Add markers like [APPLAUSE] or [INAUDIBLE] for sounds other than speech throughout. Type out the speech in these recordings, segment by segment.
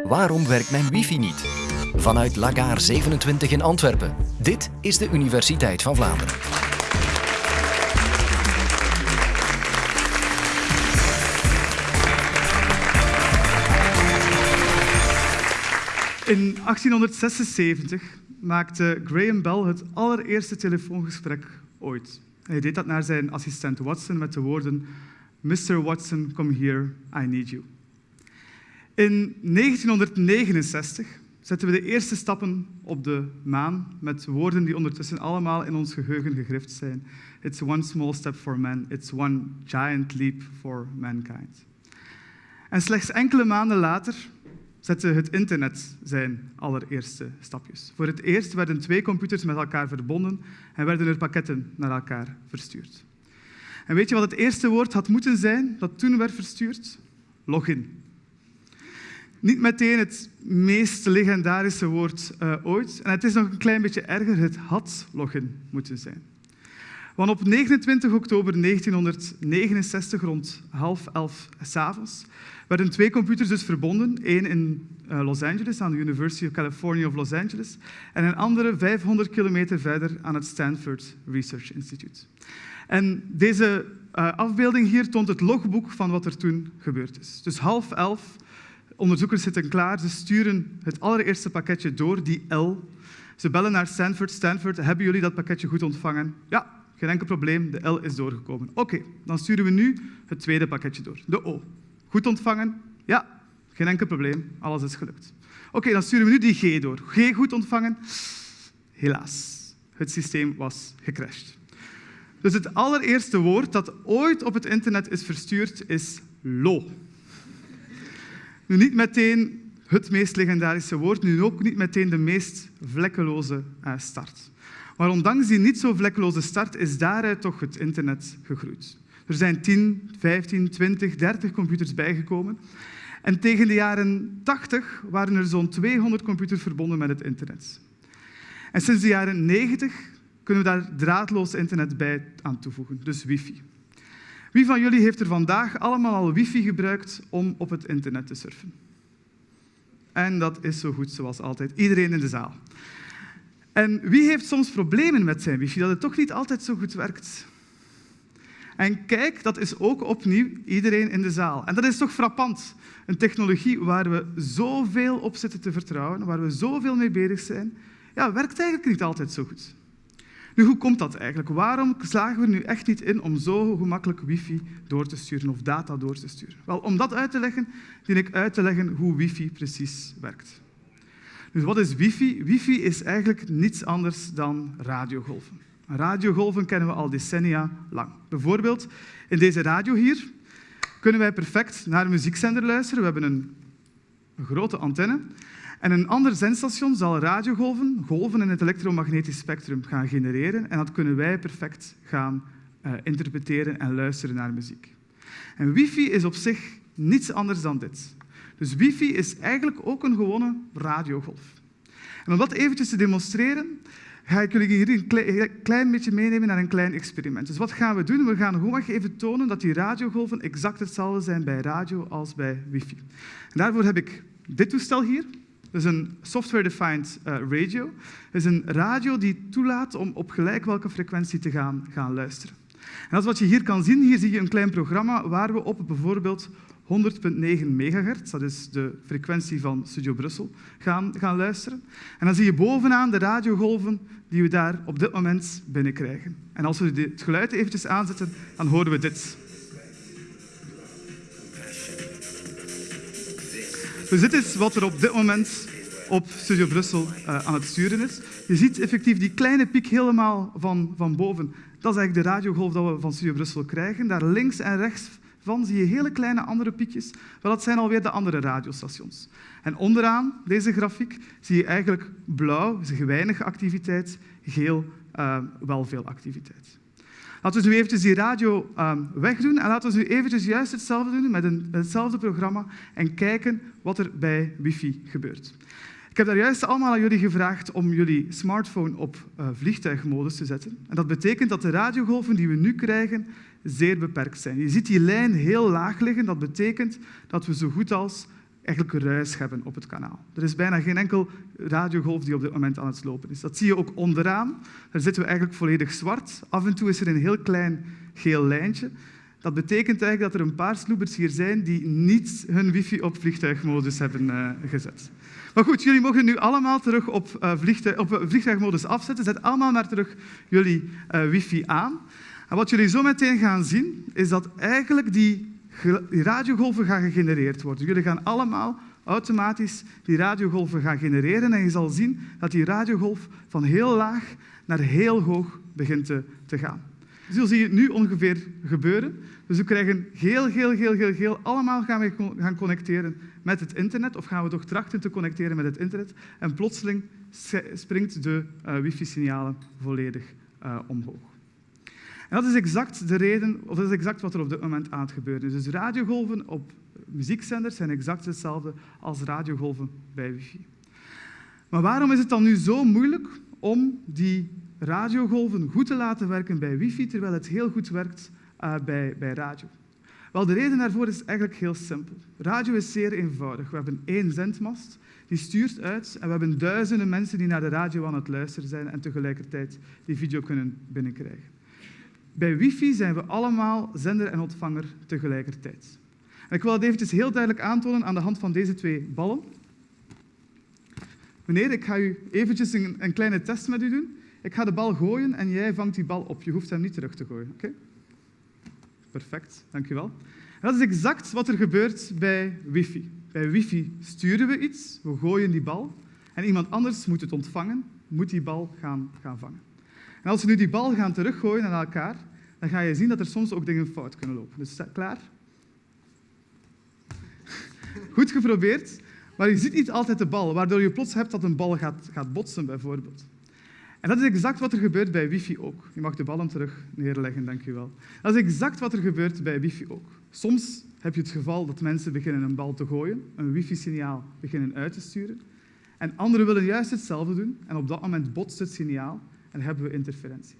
Waarom werkt mijn wifi niet? Vanuit Lagaar 27 in Antwerpen. Dit is de Universiteit van Vlaanderen. In 1876 maakte Graham Bell het allereerste telefoongesprek ooit. Hij deed dat naar zijn assistent Watson met de woorden Mr. Watson, come here, I need you. In 1969 zetten we de eerste stappen op de maan met woorden die ondertussen allemaal in ons geheugen gegrift zijn. It's one small step for man, it's one giant leap for mankind. En slechts enkele maanden later zette het internet zijn allereerste stapjes. Voor het eerst werden twee computers met elkaar verbonden en werden er pakketten naar elkaar verstuurd. En weet je wat het eerste woord had moeten zijn dat toen werd verstuurd? Login. Niet meteen het meest legendarische woord uh, ooit. En het is nog een klein beetje erger, het had login moeten zijn. Want op 29 oktober 1969, rond half elf s'avonds, werden twee computers dus verbonden. Eén in uh, Los Angeles, aan de University of California of Los Angeles, en een andere 500 kilometer verder aan het Stanford Research Institute. En deze uh, afbeelding hier toont het logboek van wat er toen gebeurd is. Dus half elf, onderzoekers zitten klaar, ze sturen het allereerste pakketje door, die L. Ze bellen naar Stanford. Stanford, hebben jullie dat pakketje goed ontvangen? Ja, geen enkel probleem, de L is doorgekomen. Oké, dan sturen we nu het tweede pakketje door, de O. Goed ontvangen? Ja, geen enkel probleem, alles is gelukt. Oké, dan sturen we nu die G door. G goed ontvangen? Helaas, het systeem was gecrashed. Dus het allereerste woord dat ooit op het internet is verstuurd is lo. Nu niet meteen het meest legendarische woord, nu ook niet meteen de meest vlekkeloze eh, start. Maar ondanks die niet zo vlekkeloze start is daaruit toch het internet gegroeid. Er zijn 10, 15, 20, 30 computers bijgekomen. En tegen de jaren 80 waren er zo'n 200 computers verbonden met het internet. En sinds de jaren 90 kunnen we daar draadloos internet bij aan toevoegen, dus wifi. Wie van jullie heeft er vandaag allemaal al wifi gebruikt om op het internet te surfen? En dat is zo goed zoals altijd. Iedereen in de zaal. En wie heeft soms problemen met zijn wifi, dat het toch niet altijd zo goed werkt? En kijk, dat is ook opnieuw iedereen in de zaal. En dat is toch frappant. Een technologie waar we zoveel op zitten te vertrouwen, waar we zoveel mee bezig zijn, ja, werkt eigenlijk niet altijd zo goed. Nu, hoe komt dat eigenlijk? Waarom slagen we nu echt niet in om zo gemakkelijk wifi door te sturen of data door te sturen? Wel, om dat uit te leggen, dien ik uit te leggen hoe wifi precies werkt. Dus wat is wifi? Wifi is eigenlijk niets anders dan radiogolven. Radiogolven kennen we al decennia lang. Bijvoorbeeld in deze radio hier kunnen wij perfect naar een muziekzender luisteren. We hebben een grote antenne. En een ander zendstation zal radiogolven, golven in het elektromagnetisch spectrum gaan genereren. En dat kunnen wij perfect gaan uh, interpreteren en luisteren naar muziek. En wifi is op zich niets anders dan dit. Dus wifi is eigenlijk ook een gewone radiogolf. En om dat eventjes te demonstreren, ga ik jullie hier een klein beetje meenemen naar een klein experiment. Dus wat gaan we doen? We gaan gewoon even tonen dat die radiogolven exact hetzelfde zijn bij radio als bij wifi. Daarvoor heb ik dit toestel hier. Dat is een software-defined uh, radio. Dat is een radio die toelaat om op gelijk welke frequentie te gaan, gaan luisteren. En dat is wat je hier kan zien. Hier zie je een klein programma waar we op bijvoorbeeld 100.9 megahertz, dat is de frequentie van Studio Brussel, gaan, gaan luisteren. En dan zie je bovenaan de radiogolven die we daar op dit moment binnenkrijgen. En als we het geluid eventjes aanzetten, dan horen we dit. Dus dit is wat er op dit moment op Studio Brussel uh, aan het sturen is. Je ziet effectief die kleine piek helemaal van, van boven. Dat is eigenlijk de radiogolf dat we van Studio Brussel krijgen. Daar links en rechts van zie je hele kleine andere piekjes. Wel, dat zijn alweer de andere radiostations. En onderaan deze grafiek zie je eigenlijk blauw, dus weinig activiteit, geel, uh, wel veel activiteit. Laten we nu eventjes die radio uh, wegdoen en laten we nu eventjes juist hetzelfde doen met een, hetzelfde programma en kijken wat er bij wifi gebeurt. Ik heb daar juist allemaal aan jullie gevraagd om jullie smartphone op uh, vliegtuigmodus te zetten. En dat betekent dat de radiogolven die we nu krijgen zeer beperkt zijn. Je ziet die lijn heel laag liggen. Dat betekent dat we zo goed als eigenlijk ruis hebben op het kanaal. Er is bijna geen enkel radiogolf die op dit moment aan het lopen is. Dat zie je ook onderaan. Daar zitten we eigenlijk volledig zwart. Af en toe is er een heel klein geel lijntje. Dat betekent eigenlijk dat er een paar sloebers hier zijn die niet hun wifi op vliegtuigmodus hebben uh, gezet. Maar goed, jullie mogen nu allemaal terug op, vliegtuig, op vliegtuigmodus afzetten. Zet allemaal maar terug jullie uh, wifi aan. En wat jullie zo meteen gaan zien, is dat eigenlijk die die radiogolven gaan gegenereerd worden. Jullie gaan allemaal automatisch die radiogolven gaan genereren en je zal zien dat die radiogolf van heel laag naar heel hoog begint te, te gaan. Zo zie je het nu ongeveer gebeuren. Dus we krijgen geel, geel, geel, geel. Allemaal gaan we gaan connecteren met het internet, of gaan we toch trachten te connecteren met het internet. En plotseling springt de uh, wifi-signalen volledig uh, omhoog. Dat is exact de reden, of dat is exact wat er op dit moment aan het gebeuren is. Dus radiogolven op muziekzenders zijn exact hetzelfde als radiogolven bij wifi. Maar waarom is het dan nu zo moeilijk om die radiogolven goed te laten werken bij wifi, terwijl het heel goed werkt uh, bij, bij radio? Wel, de reden daarvoor is eigenlijk heel simpel. Radio is zeer eenvoudig. We hebben één zendmast, die stuurt uit en we hebben duizenden mensen die naar de radio aan het luisteren zijn en tegelijkertijd die video kunnen binnenkrijgen. Bij wifi zijn we allemaal zender en ontvanger tegelijkertijd. En ik wil dat eventjes heel duidelijk aantonen aan de hand van deze twee ballen. Meneer, ik ga u eventjes een, een kleine test met u doen. Ik ga de bal gooien en jij vangt die bal op. Je hoeft hem niet terug te gooien. Oké? Perfect, dankjewel. Dat is exact wat er gebeurt bij wifi. Bij wifi sturen we iets, we gooien die bal en iemand anders moet het ontvangen, moet die bal gaan, gaan vangen. Als we nu die bal gaan teruggooien naar elkaar, dan ga je zien dat er soms ook dingen fout kunnen lopen. Dus klaar? [LAUGHS] Goed geprobeerd, maar je ziet niet altijd de bal, waardoor je plots hebt dat een bal gaat, gaat botsen, bijvoorbeeld. En dat is exact wat er gebeurt bij wifi ook. Je mag de ballen terug neerleggen, dank. Dat is exact wat er gebeurt bij wifi ook. Soms heb je het geval dat mensen beginnen een bal te gooien, een wifi-signaal beginnen uit te sturen. En anderen willen juist hetzelfde doen en op dat moment botst het signaal en hebben we interferentie.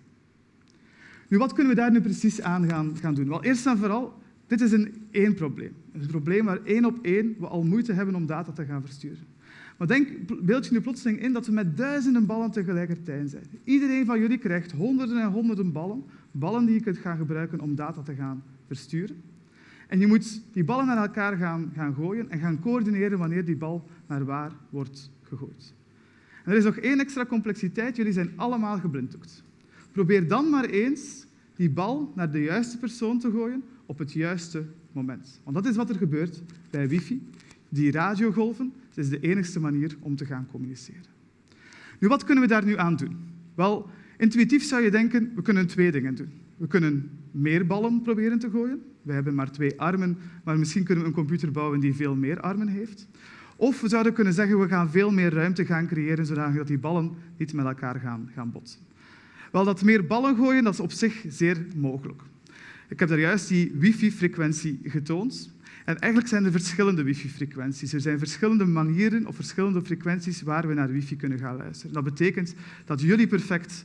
Nu, wat kunnen we daar nu precies aan gaan, doen? Wel, eerst en vooral, dit is een één probleem. Een probleem waar één op één we al moeite hebben om data te gaan versturen. Maar denk, beeld je nu plotseling in dat we met duizenden ballen tegelijkertijd zijn. Iedereen van jullie krijgt honderden en honderden ballen, ballen die je kunt gaan gebruiken om data te gaan versturen. En je moet die ballen naar elkaar gaan, gaan gooien en gaan coördineren wanneer die bal naar waar wordt gegooid. Er is nog één extra complexiteit. Jullie zijn allemaal geblinddoekt. Probeer dan maar eens die bal naar de juiste persoon te gooien op het juiste moment. Want dat is wat er gebeurt bij wifi. Die radiogolven, het is de enigste manier om te gaan communiceren. Nu, wat kunnen we daar nu aan doen? Wel, intuïtief zou je denken, we kunnen twee dingen doen. We kunnen meer ballen proberen te gooien. We hebben maar twee armen, maar misschien kunnen we een computer bouwen die veel meer armen heeft. Of we zouden kunnen zeggen, we gaan veel meer ruimte gaan creëren, zodat die ballen niet met elkaar gaan, gaan botsen. Wel, dat meer ballen gooien, dat is op zich zeer mogelijk. Ik heb daar juist die wifi-frequentie getoond. En eigenlijk zijn er verschillende wifi-frequenties. Er zijn verschillende manieren of verschillende frequenties waar we naar wifi kunnen gaan luisteren. Dat betekent dat jullie perfect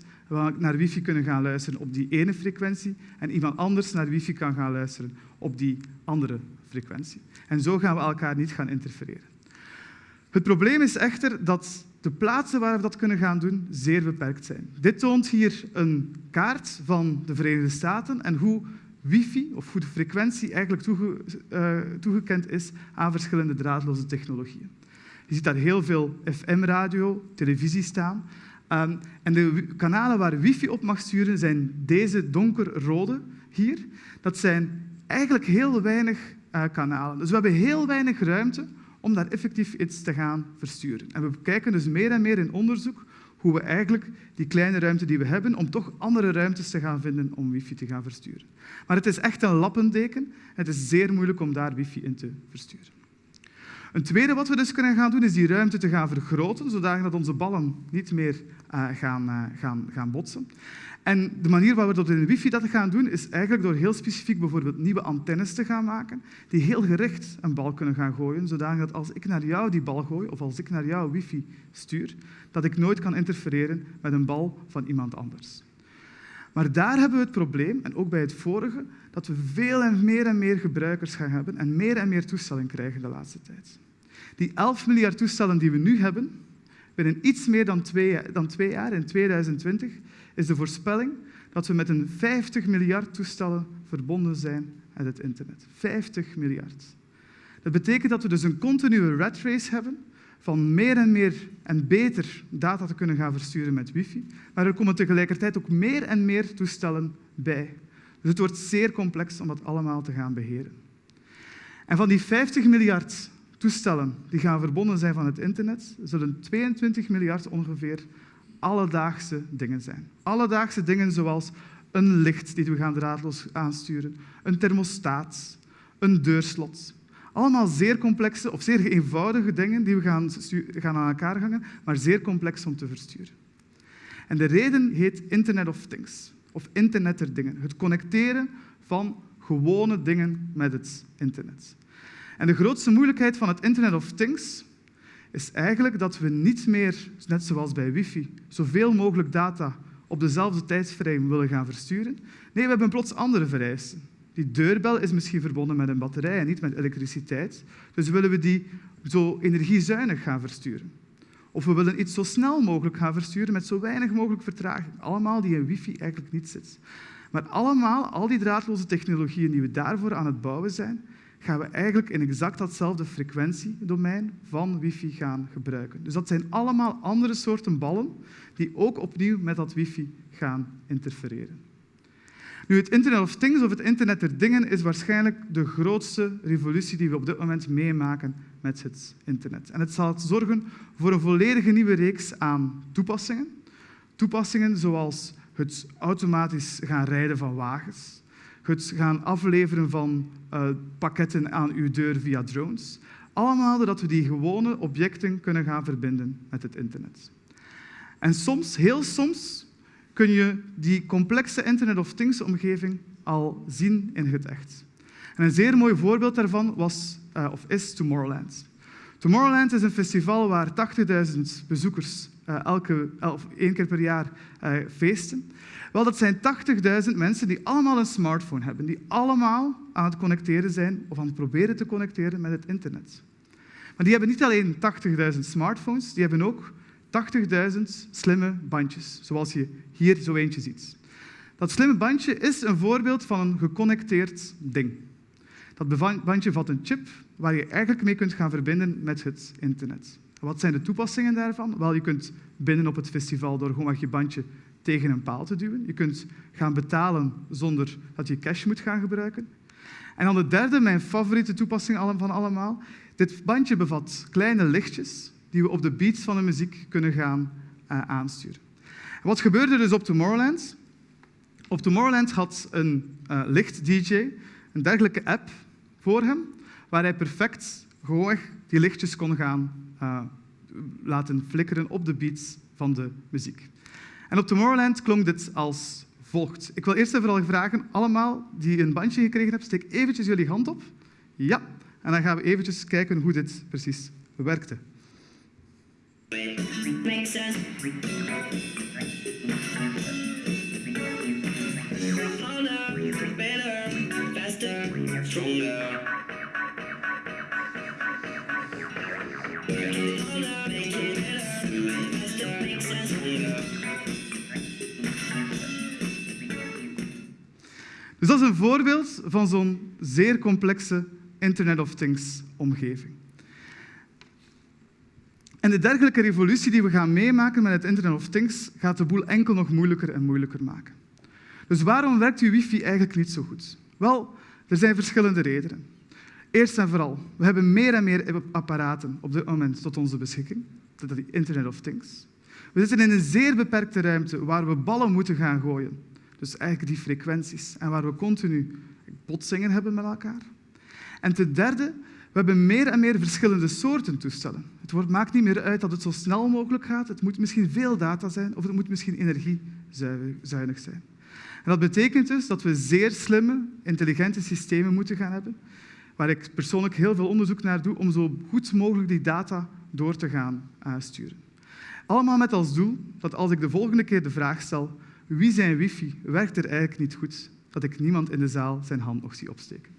naar wifi kunnen gaan luisteren op die ene frequentie en iemand anders naar wifi kan gaan luisteren op die andere frequentie. En zo gaan we elkaar niet gaan interfereren. Het probleem is echter dat de plaatsen waar we dat kunnen gaan doen zeer beperkt zijn. Dit toont hier een kaart van de Verenigde Staten en hoe wifi, of hoe de frequentie eigenlijk uh, toegekend is aan verschillende draadloze technologieën. Je ziet daar heel veel FM-radio, televisie staan. Um, en de kanalen waar wifi op mag sturen zijn deze donkerrode hier. Dat zijn eigenlijk heel weinig uh, kanalen. Dus we hebben heel weinig ruimte om daar effectief iets te gaan versturen. En we kijken dus meer en meer in onderzoek hoe we eigenlijk die kleine ruimte die we hebben, om toch andere ruimtes te gaan vinden om wifi te gaan versturen. Maar het is echt een lappendeken. Het is zeer moeilijk om daar wifi in te versturen. Een tweede wat we dus kunnen gaan doen, is die ruimte te gaan vergroten, zodat onze ballen niet meer uh, gaan, uh, gaan, gaan botsen. En de manier waarop we dat in wifi dat gaan doen, is eigenlijk door heel specifiek bijvoorbeeld nieuwe antennes te gaan maken, die heel gericht een bal kunnen gaan gooien, zodat als ik naar jou die bal gooi, of als ik naar jou wifi stuur, dat ik nooit kan interfereren met een bal van iemand anders. Maar daar hebben we het probleem, en ook bij het vorige, dat we veel en meer en meer gebruikers gaan hebben en meer en meer toestellen krijgen de laatste tijd. Die 11 miljard toestellen die we nu hebben, binnen iets meer dan twee, dan jaar, in 2020, is de voorspelling dat we met een 50 miljard toestellen verbonden zijn met het internet. 50 miljard. Dat betekent dat we dus een continue rat race hebben van meer en meer en beter data te kunnen gaan versturen met wifi, maar er komen tegelijkertijd ook meer en meer toestellen bij. Dus het wordt zeer complex om dat allemaal te gaan beheren. En van die 50 miljard toestellen die gaan verbonden zijn van het internet, zullen 22 miljard ongeveer alledaagse dingen zijn. Alledaagse dingen zoals een licht die we gaan draadloos aansturen, een thermostaat, een deurslot. Allemaal zeer complexe of zeer eenvoudige dingen die we gaan, gaan aan elkaar hangen, maar zeer complex om te versturen. En de reden heet Internet of Things, of Internet der dingen. Het connecteren van gewone dingen met het internet. En de grootste moeilijkheid van het Internet of Things is eigenlijk dat we niet meer, net zoals bij wifi, zoveel mogelijk data op dezelfde tijdsframe willen gaan versturen. Nee, we hebben plots andere vereisten. Die deurbel is misschien verbonden met een batterij en niet met elektriciteit. Dus willen we die zo energiezuinig gaan versturen. Of we willen iets zo snel mogelijk gaan versturen met zo weinig mogelijk vertraging. Allemaal die in wifi eigenlijk niet zit. Maar allemaal, al die draadloze technologieën die we daarvoor aan het bouwen zijn, gaan we eigenlijk in exact datzelfde frequentiedomein van wifi gaan gebruiken. Dus dat zijn allemaal andere soorten ballen die ook opnieuw met dat wifi gaan interfereren. Nu, het Internet of Things of het Internet der Dingen is waarschijnlijk de grootste revolutie die we op dit moment meemaken met het internet. En het zal zorgen voor een volledige nieuwe reeks aan toepassingen. Toepassingen zoals het automatisch gaan rijden van wagens, het gaan afleveren van uh, pakketten aan uw deur via drones. Allemaal doordat we die gewone objecten kunnen gaan verbinden met het internet. En soms, heel soms, kun je die complexe Internet of Things-omgeving al zien in het echt. En een zeer mooi voorbeeld daarvan was, uh, of is Tomorrowland. Tomorrowland is een festival waar 80.000 bezoekers uh, elke, of één keer per jaar uh, feesten. Wel, dat zijn 80.000 mensen die allemaal een smartphone hebben, die allemaal aan het connecteren zijn of aan het proberen te connecteren met het internet. Maar die hebben niet alleen 80.000 smartphones, die hebben ook 80.000 slimme bandjes, zoals je hier zo eentje ziet. Dat slimme bandje is een voorbeeld van een geconnecteerd ding. Dat bandje vat een chip waar je eigenlijk mee kunt gaan verbinden met het internet. Wat zijn de toepassingen daarvan? Wel, je kunt binnen op het festival door gewoon je bandje tegen een paal te duwen. Je kunt gaan betalen zonder dat je cash moet gaan gebruiken. En dan de derde, mijn favoriete toepassing van allemaal. Dit bandje bevat kleine lichtjes die we op de beats van de muziek kunnen gaan uh, aansturen. En wat gebeurde dus op Tomorrowland? Op Tomorrowland had een uh, licht-dj een dergelijke app voor hem, waar hij perfect gewoon die lichtjes kon gaan uh, laten flikkeren op de beats van de muziek. En op Tomorrowland klonk dit als volgt. Ik wil eerst en vooral vragen, allemaal die een bandje gekregen hebben, steek eventjes jullie hand op. Ja, en dan gaan we eventjes kijken hoe dit precies werkte. Dus dat is een voorbeeld van zo'n zeer complexe Internet of Things omgeving. En de dergelijke revolutie die we gaan meemaken met het Internet of Things gaat de boel enkel nog moeilijker en moeilijker maken. Dus waarom werkt uw wifi eigenlijk niet zo goed? Wel, er zijn verschillende redenen. Eerst en vooral, we hebben meer en meer apparaten op dit moment tot onze beschikking, dat is Internet of Things. We zitten in een zeer beperkte ruimte waar we ballen moeten gaan gooien. Dus eigenlijk die frequenties. En waar we continu botsingen hebben met elkaar. En ten derde, we hebben meer en meer verschillende soorten toestellen. Het maakt niet meer uit dat het zo snel mogelijk gaat. Het moet misschien veel data zijn of het moet misschien energiezuinig zijn. En dat betekent dus dat we zeer slimme, intelligente systemen moeten gaan hebben, waar ik persoonlijk heel veel onderzoek naar doe om zo goed mogelijk die data door te gaan uh, sturen. Allemaal met als doel dat als ik de volgende keer de vraag stel wie zijn wifi werkt er eigenlijk niet goed, dat ik niemand in de zaal zijn hand nog zie opsteken.